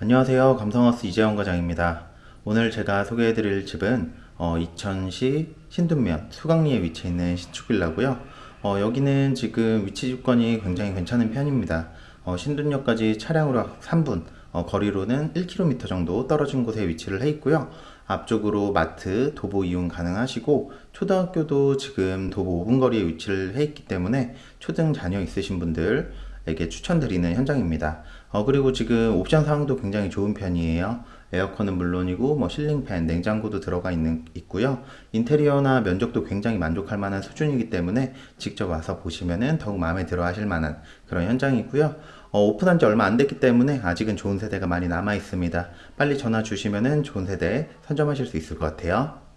안녕하세요. 감성하우스 이재원 과장입니다. 오늘 제가 소개해드릴 집은 어, 이천시 신둔면 수강리에 위치해 있는 신축빌라고요. 어, 여기는 지금 위치 조건이 굉장히 괜찮은 편입니다. 어, 신둔역까지 차량으로 3분, 어, 거리로는 1km 정도 떨어진 곳에 위치를 해 있고요. 앞쪽으로 마트, 도보 이용 가능하시고 초등학교도 지금 도보 5분 거리에 위치를 해 있기 때문에 초등 자녀 있으신 분들 에게 추천드리는 현장입니다. 어, 그리고 지금 옵션 사항도 굉장히 좋은 편이에요. 에어컨은 물론이고 뭐 실링팬, 냉장고도 들어가 있는 있고요. 인테리어나 면적도 굉장히 만족할 만한 수준이기 때문에 직접 와서 보시면은 더욱 마음에 들어 하실 만한 그런 현장이고요. 어, 오픈한 지 얼마 안 됐기 때문에 아직은 좋은 세대가 많이 남아 있습니다. 빨리 전화 주시면은 좋은 세대 선점하실 수 있을 것 같아요.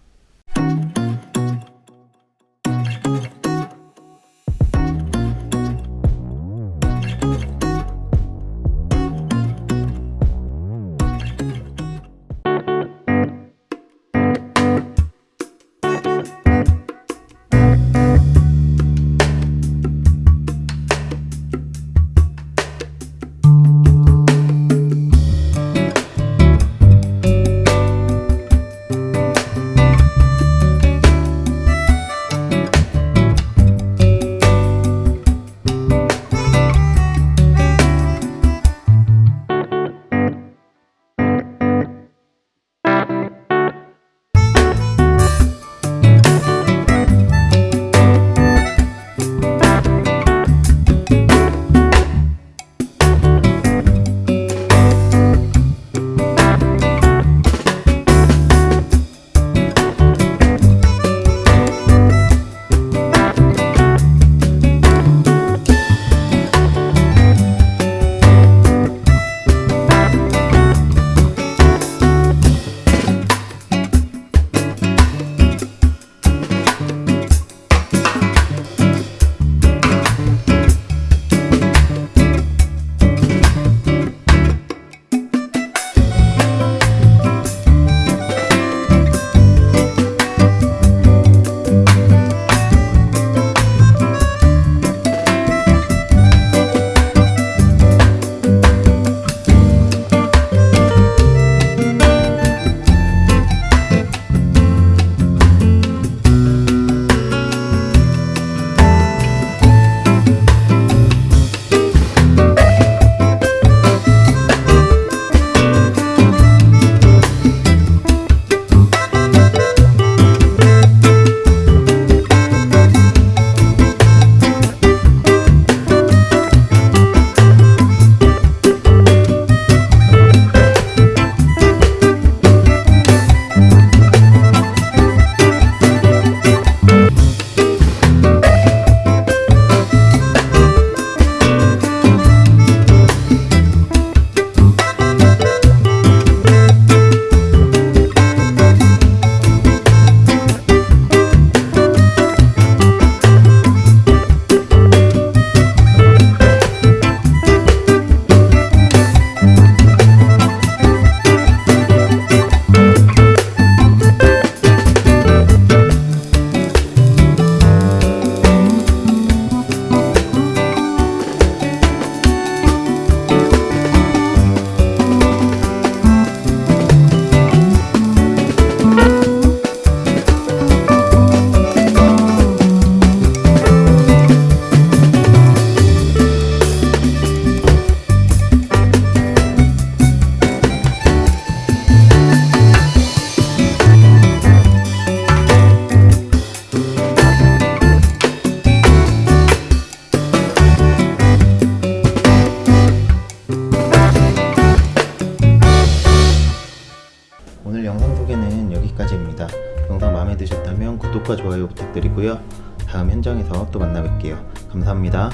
드셨다면 구독과 좋아요 부탁드리고요. 다음 현장에서 또 만나 뵐게요. 감사합니다.